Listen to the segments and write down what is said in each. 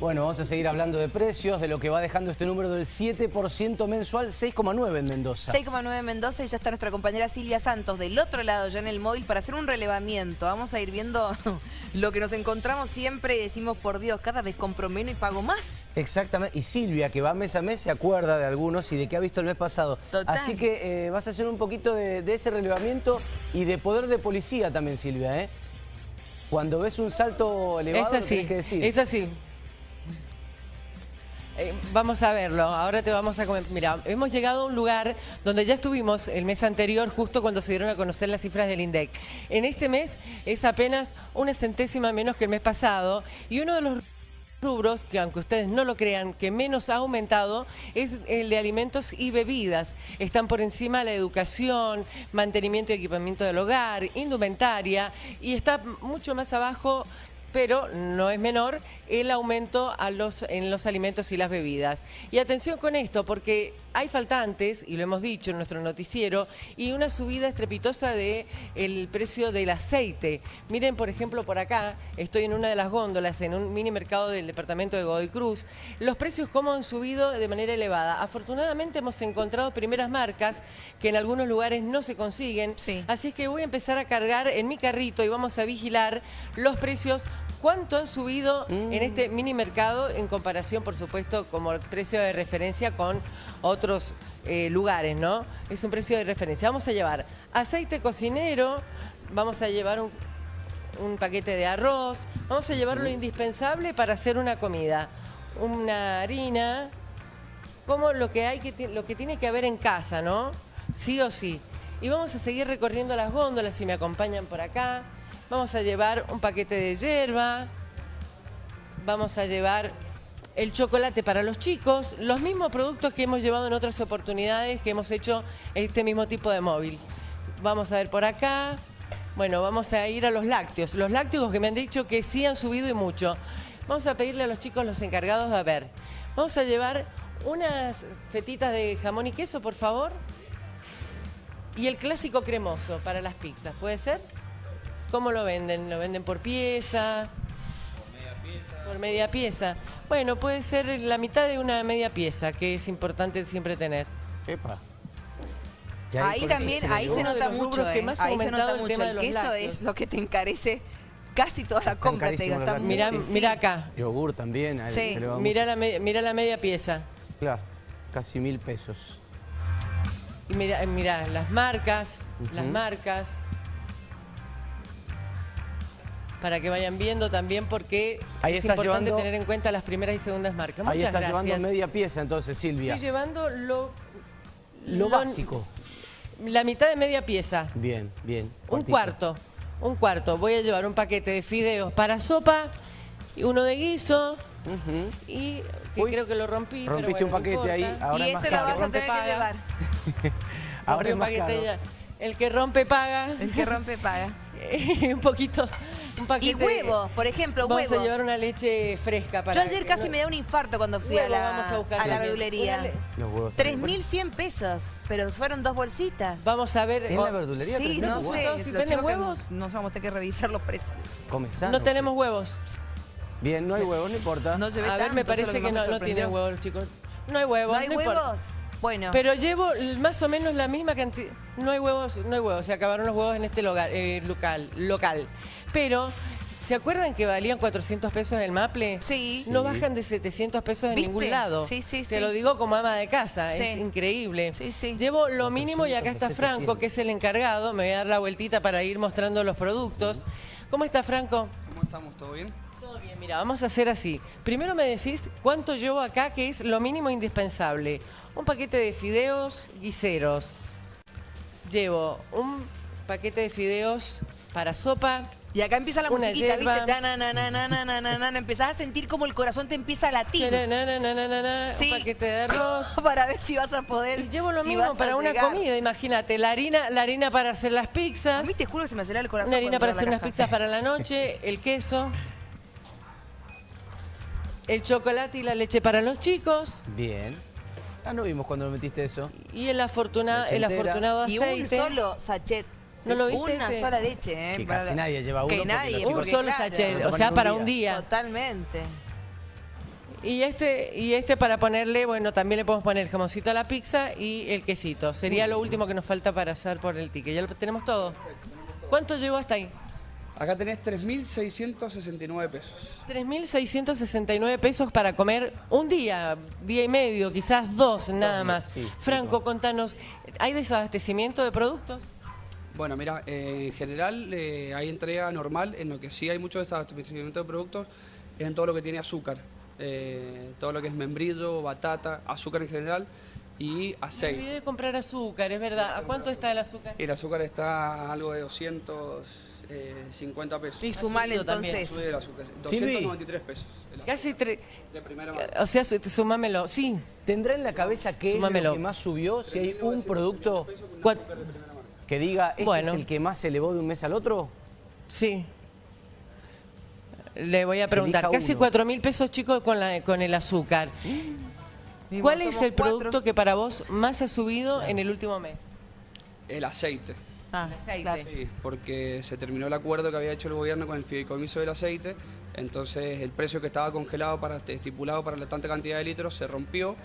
Bueno, vamos a seguir hablando de precios, de lo que va dejando este número del 7% mensual, 6,9 en Mendoza. 6,9 en Mendoza y ya está nuestra compañera Silvia Santos del otro lado ya en el móvil para hacer un relevamiento. Vamos a ir viendo lo que nos encontramos siempre y decimos, por Dios, cada vez compro menos y pago más. Exactamente, y Silvia, que va mes a mes, se acuerda de algunos y de qué ha visto el mes pasado. Total. Así que eh, vas a hacer un poquito de, de ese relevamiento y de poder de policía también, Silvia, ¿eh? Cuando ves un salto elevado, Es así, que decir. es así. Eh, vamos a verlo, ahora te vamos a comentar. Mira, hemos llegado a un lugar donde ya estuvimos el mes anterior, justo cuando se dieron a conocer las cifras del INDEC. En este mes es apenas una centésima menos que el mes pasado y uno de los rubros, que aunque ustedes no lo crean, que menos ha aumentado es el de alimentos y bebidas. Están por encima la educación, mantenimiento y equipamiento del hogar, indumentaria y está mucho más abajo pero no es menor el aumento en los alimentos y las bebidas. Y atención con esto, porque hay faltantes, y lo hemos dicho en nuestro noticiero, y una subida estrepitosa del el precio del aceite. Miren, por ejemplo, por acá, estoy en una de las góndolas, en un mini mercado del departamento de Godoy Cruz, los precios cómo han subido de manera elevada. Afortunadamente hemos encontrado primeras marcas que en algunos lugares no se consiguen, Sí. así es que voy a empezar a cargar en mi carrito y vamos a vigilar los precios ¿Cuánto han subido en este mini mercado en comparación, por supuesto, como precio de referencia con otros eh, lugares, ¿no? Es un precio de referencia. Vamos a llevar aceite cocinero, vamos a llevar un, un paquete de arroz, vamos a llevar lo indispensable para hacer una comida. Una harina, como lo que, hay que, lo que tiene que haber en casa, ¿no? Sí o sí. Y vamos a seguir recorriendo las góndolas si me acompañan por acá. Vamos a llevar un paquete de hierba. Vamos a llevar el chocolate para los chicos. Los mismos productos que hemos llevado en otras oportunidades que hemos hecho este mismo tipo de móvil. Vamos a ver por acá. Bueno, vamos a ir a los lácteos. Los lácteos que me han dicho que sí han subido y mucho. Vamos a pedirle a los chicos, los encargados, a ver. Vamos a llevar unas fetitas de jamón y queso, por favor. Y el clásico cremoso para las pizzas, ¿puede ser? ¿Cómo lo venden? ¿Lo venden por pieza? Por media pieza. Bueno, puede ser la mitad de una media pieza, que es importante siempre tener. Epa. Ya Ahí también, se ahí se nota mucho, que eh. más ha ahí se aumentado nota el mucho. tema de El los queso lácteos. es lo que te encarece casi toda la compra, te digo. sí. mirá acá. Yogur también. a Sí. se le va Mira la, me- mira la media pieza. Claro, casi mil pesos. Y mira, eh, mira las marcas, las marcas. Para que vayan viendo también porque Ahí es importante llevando- tener en cuenta las primeras y segundas marcas. Ahí Muchas está gracias. llevando media pieza entonces, Silvia. Estoy llevando lo, Lo lo- básico. La mitad de media pieza. Bien, bien. Un cuarto. Un cuarto. Voy a llevar un paquete de fideos para sopa, y uno de guiso y que Uy, creo que lo rompí. pero rompiste un no paquete ahí, ahora y es más ese lo vas a tener que llevar. Ahora es más paquete caro. ya. El que rompe paga. El que rompe paga. un poquito. Un paquete. Y huevos, por ejemplo, Vamos huevos. a llevar una leche fresca Yo para. ayer que casi no- me da un infarto cuando fui a la, vamos a buscar a la verdulería. Una le- Los huevos también. 3.100 pesos, pero fueron dos bolsitas. Vamos a ver. ¿En oh, la verdulería? Sí, 3.000 no huevos? sé. Si que huevos. No vamos a tener que revisar los precios. Come sano. No tenemos huevos. Bien, no hay huevos, no importa. No se ve A ver, me tanto, parece que, no, no tienen huevos, chicos. No hay huevos. ¿No hay huevos? Bueno. Pero llevo más o menos la misma cantidad. No hay huevos, no hay huevos. Se acabaron los huevos en este local, eh, local, local. Pero, ¿se acuerdan que valían 400 pesos el maple? Sí. No Sí. bajan de 700 pesos en ¿Viste? ningún lado. Sí, sí, Te sí. lo digo como ama de casa. Sí. Es increíble. Sí, sí. Llevo lo mínimo y acá 400 está Franco, 700. que es el encargado. Me voy a dar la vueltita para ir mostrando los productos. ¿Cómo está Franco? ¿Cómo estamos? ¿Todo bien? mira, vamos a hacer así. Primero me decís cuánto llevo acá, que es lo mínimo indispensable. Un paquete de fideos guiseros. Llevo un paquete de fideos para sopa. Y acá empieza la musiquita, ¿viste? Empezás a sentir como el corazón te empieza a latir. Un paquete de arroz. para ver si vas a poder. Llevo lo mismo para una comida, imagínate. La harina, la harina para hacer las pizzas. A te juro que se me acelera el corazón. Una harina para hacer unas pizzas para la noche, el queso el chocolate y la leche para los chicos Bien. Ah, no vimos cuando lo metiste eso. y el, afortuna- el afortunado Y aceite. un solo sachet. ¿No lo viste Una ese? sola leche, ¿eh? Que Para casi nadie lleva uno Que nadie. Un solo claro, sachet, o sea, para un día. Totalmente. Y este, y este para ponerle, bueno, también le podemos poner jamoncito a la pizza y el quesito. Sería lo último que nos falta para hacer por el ticket. Ya lo tenemos todo. ¿Cuánto llegó hasta ahí? Acá tenés 3.669 pesos. 3.669 pesos para comer un día, día y medio, quizás dos, nada más. sí, Franco, contanos, ¿hay desabastecimiento de productos? Bueno, mira, eh, en general eh, hay entrega normal, en lo que sí hay mucho desabastecimiento de productos es en todo lo que tiene azúcar. Eh, todo lo que es membrillo, batata, azúcar en general y Me aceite. olvidé de comprar azúcar, es verdad. ¿A cuánto está el azúcar? El azúcar está algo de 250 pesos. Y sumale subido también. entonces. Sube el azúcar, Silvi. 293 pesos. el azúcar. Casi tres. De primera mano. O sea, su- sumámelo. Sí. ¿Tendrá en la cabeza qué es Sumámelo. lo que más subió? Si hay un producto que diga, este Bueno. es el que más se elevó de un mes al otro. Sí. Le voy a preguntar. Elija Casi uno. cuatro mil pesos, chicos, con, la, con el azúcar. ¿Cuál es el cuatro. producto que para vos más ha subido en el último mes? El aceite. Ah, aceite. claro. Sí, porque se terminó el acuerdo que había hecho el gobierno con el fideicomiso del aceite, entonces el precio que estaba congelado para estipulado para la tanta cantidad de litros se rompió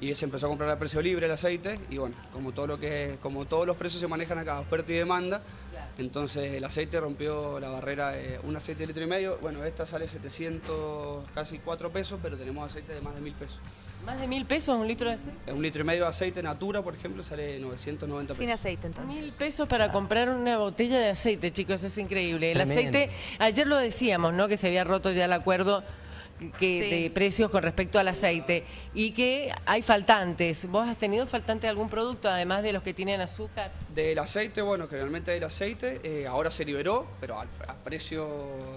y se empezó a comprar a precio libre el aceite y bueno, como todo lo que como todos los precios se manejan acá, oferta y demanda, entonces el aceite rompió la barrera de un aceite de litro y medio, bueno, esta sale 700, casi 4 pesos, pero tenemos aceite de más de 1000 pesos. ¿Más de mil pesos un litro de aceite? Un litro y medio de aceite Natura, por ejemplo, sale 990 Sin pesos. aceite entonces. Mil pesos para comprar una botella de aceite, chicos, es increíble. El Tremendo. aceite, ayer lo decíamos, ¿no? Que se había roto ya el acuerdo que, Sí. de precios con respecto al aceite y que hay faltantes. ¿Vos has tenido faltante de algún producto, además de los que tienen azúcar? Del aceite, bueno, generalmente el aceite eh, ahora se liberó, pero al, a precio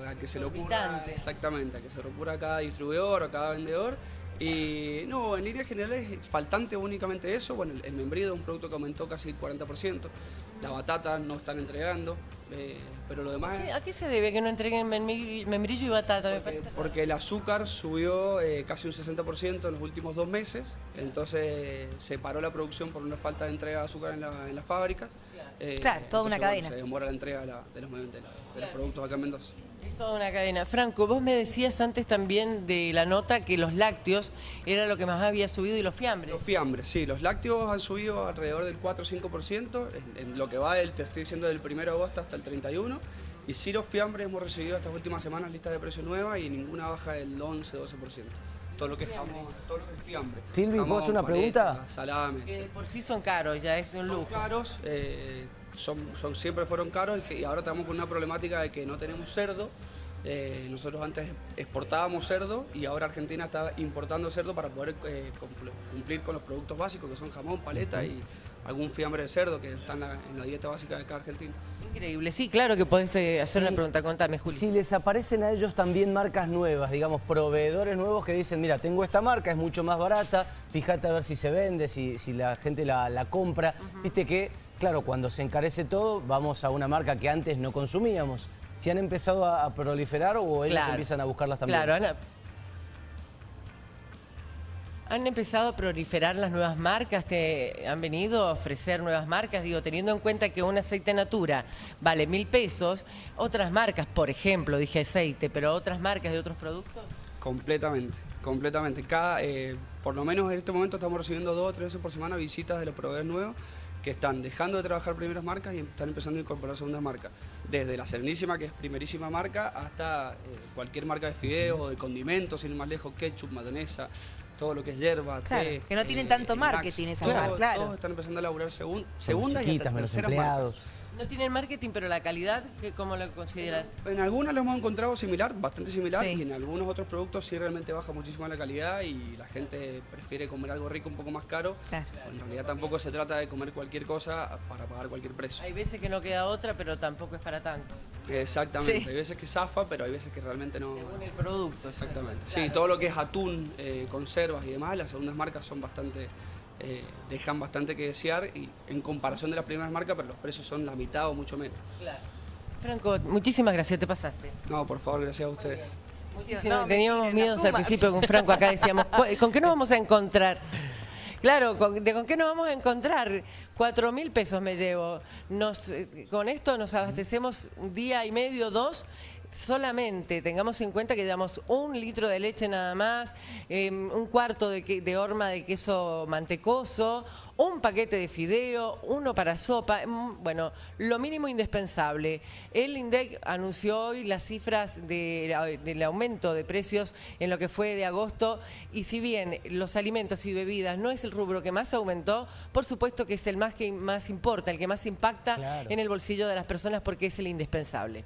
al que se lo ocurra. Exactamente, al que se lo ocurra a cada distribuidor o cada vendedor. Y no, en líneas generales es faltante únicamente eso. Bueno, el, el membrillo es un producto que aumentó casi el 40%. La batata no están entregando, eh, pero lo demás es ¿A qué se debe que no entreguen membrillo y batata? Me parece. porque el azúcar subió eh, casi un 60% en los últimos dos meses, entonces se paró la producción por una falta de entrega de azúcar en la, en las fábricas. Eh, Claro, toda una bueno, cadena. se demora la entrega de, la- de los, de la- de los productos acá en Mendoza. Es toda una cadena. Franco, vos me decías antes también de la nota que los lácteos era lo que más había subido y los fiambres. Los fiambres, sí, los lácteos han subido alrededor del 4 o 5%, en, lo que va del, te estoy diciendo, del 1 de agosto hasta el 31. Y sí, los fiambres hemos recibido estas últimas semanas listas de precios nuevas y ninguna baja del 11, 12%. Todo lo que es jamón, todo lo que es fiambre. Silvi, ¿puedo hacer una pregunta? Salame, Que por sí son caros, ya es un Son lujo. caros, eh, son, son- siempre fueron caros y, que- y ahora estamos con una problemática de que no tenemos cerdo. Eh, nosotros antes exportábamos cerdo y ahora Argentina está importando cerdo para poder eh, cumpl- cumplir con los productos básicos que son jamón, paleta y algún fiambre de cerdo que está en la, en la dieta básica de cada argentino. Increíble. Sí, claro que podés eh, hacer Sí. una pregunta. Contame, Juli. Si les aparecen a ellos también marcas nuevas, digamos, proveedores nuevos que dicen, mira, tengo esta marca, es mucho más barata, fíjate a ver si se vende, si, si la gente la, la compra. Viste que, claro, cuando se encarece todo, vamos a una marca que antes no consumíamos. Si han empezado a, a proliferar o ellos Claro. empiezan a buscarlas también. Claro, Ana. ¿Han empezado a proliferar las nuevas marcas? ¿Te han venido a ofrecer nuevas marcas? Digo, teniendo en cuenta que un aceite Natura vale mil pesos, otras marcas, por ejemplo, dije aceite, pero otras marcas de otros productos. Completamente, completamente. Cada, eh, por lo menos en este momento estamos recibiendo dos o tres veces por semana visitas de los proveedores nuevos que están dejando de trabajar primeras marcas y están empezando a incorporar segundas marcas. Desde la Serenísima, que es primerísima marca, hasta eh, cualquier marca de fideos o de condimentos, sin ir más lejos, ketchup, mayonesa, todo lo que es hierba, Claro, té, que no tienen eh, tanto snacks. marketing esas marcas, claro. Todos están empezando a laburar segun, Son segundas y chiquitas, hasta menos terceras marcas. No tienen marketing, pero la calidad, ¿qué- ¿cómo lo consideras? En algunas lo hemos encontrado similar, bastante similar, Sí. y en algunos otros productos sí realmente baja muchísimo la calidad y la gente prefiere comer algo rico un poco más caro. Claro. En realidad tampoco se trata de comer cualquier cosa para pagar cualquier precio. Hay veces que no queda otra, pero tampoco es para tanto, Exactamente, Sí. hay veces que zafa, pero hay veces que realmente no. según el producto. Exactamente. Claro. Sí, todo lo que es atún, eh, conservas y demás, las segundas marcas son bastante, eh, dejan bastante que desear y en comparación de las primeras marcas, pero los precios son la mitad o mucho menos. Claro. Franco, muchísimas gracias, te pasaste. No, por favor, gracias a ustedes. No, Teníamos mentira, miedos al principio con Franco, acá decíamos, "¿Cu- ¿con qué nos vamos a encontrar? Claro, ¿con, de, ¿con qué nos vamos a encontrar? Cuatro mil pesos me llevo. Nos, eh, con esto nos abastecemos un día y medio, dos, solamente tengamos en cuenta que damos un litro de leche nada más, eh, un cuarto de, que- de horma de queso mantecoso, un paquete de fideo, uno para sopa, mm, bueno, lo mínimo indispensable. El INDEC anunció hoy las cifras de- del aumento de precios en lo que fue de agosto y si bien los alimentos y bebidas no es el rubro que más aumentó, por supuesto que es el más que más importa, el que más impacta Claro. en el bolsillo de las personas porque es el indispensable.